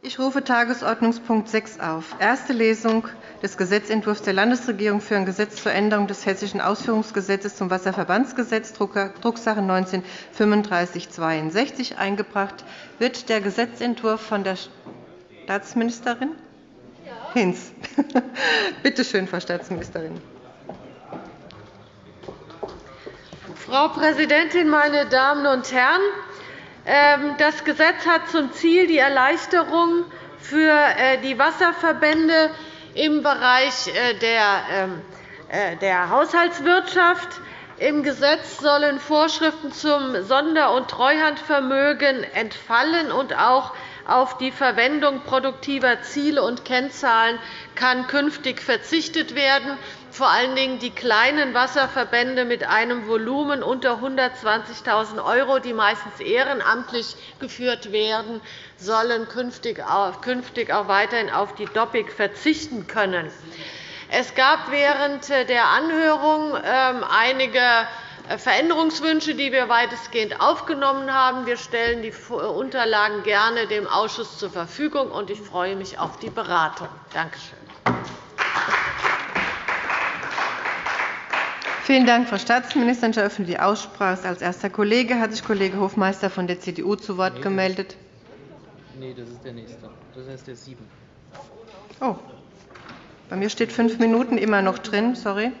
Ich rufe Tagesordnungspunkt 6 auf. Erste Lesung des Gesetzentwurfs der Landesregierung für ein Gesetz zur Änderung des Hessischen Ausführungsgesetzes zum Wasserverbandsgesetz, Drucksache 19-3562, eingebracht. Wird der Gesetzentwurf von der Staatsministerin Hinz. Bitte schön, Frau Staatsministerin. Frau Präsidentin, meine Damen und Herren! Ähm, das Gesetz hat zum Ziel die Erleichterung für äh, die Wasserverbände im Bereich äh, ähm, äh, der Haushaltswirtschaft. Im Gesetz sollen Vorschriften zum Sonder- und Treuhandvermögen entfallen, und auch auf die Verwendung produktiver Ziele und Kennzahlen kann künftig verzichtet werden. Vor allen Dingen die kleinen Wasserverbände mit einem Volumen unter 120.000 €, die meistens ehrenamtlich geführt werden, sollen künftig auch weiterhin auf die DOPIC verzichten können. Es gab während der Anhörung ähm, einige Veränderungswünsche, die wir weitestgehend aufgenommen haben. Wir stellen die Unterlagen gerne dem Ausschuss zur Verfügung, und ich freue mich auf die Beratung. Danke schön. Vielen Dank, Frau Staatsministerin. Ich eröffne die Aussprache. Als erster Kollege hat sich Kollege Hofmeister von der CDU zu Wort gemeldet. Nein, das ist der nächste. Das ist der sieben. Oh. Bei mir steht fünf Minuten immer noch drin. Sorry.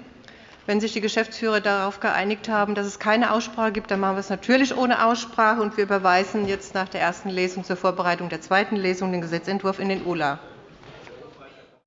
Wenn sich die Geschäftsführer darauf geeinigt haben, dass es keine Aussprache gibt, dann machen wir es natürlich ohne Aussprache. und Wir überweisen jetzt nach der ersten Lesung zur Vorbereitung der zweiten Lesung den Gesetzentwurf in den ULA.